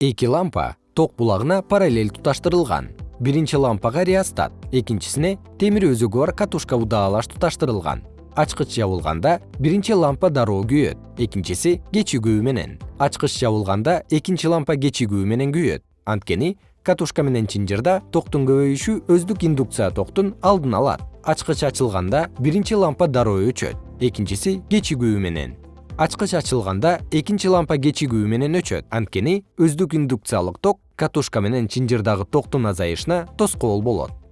эки лампа ток булагына параллель туташтырылган. Биринчи лампага реостат экинчисине темир өзөгү бар катушка удаалаш туташтырылган. Ачкыч жабылганда биринчи лампа дароо күйөт экинчиси кечигүү менен. Ачкыч жабылганда экинчи лампа кечигүү менен күйөт. Анткени катушка менен чынжырда токтун көбөйүшү өздүк индукция токтун алдын алат. Ачкыч ачылганда биринчи лампа дароо өчөт экинчиси кечигүү менен ачкыч ачылганда экинчи лампа кечигүү менен өчөт. Анткени өздүк индукциялык ток катушка менен чынжырдагы токтун азайышына тоскоол болот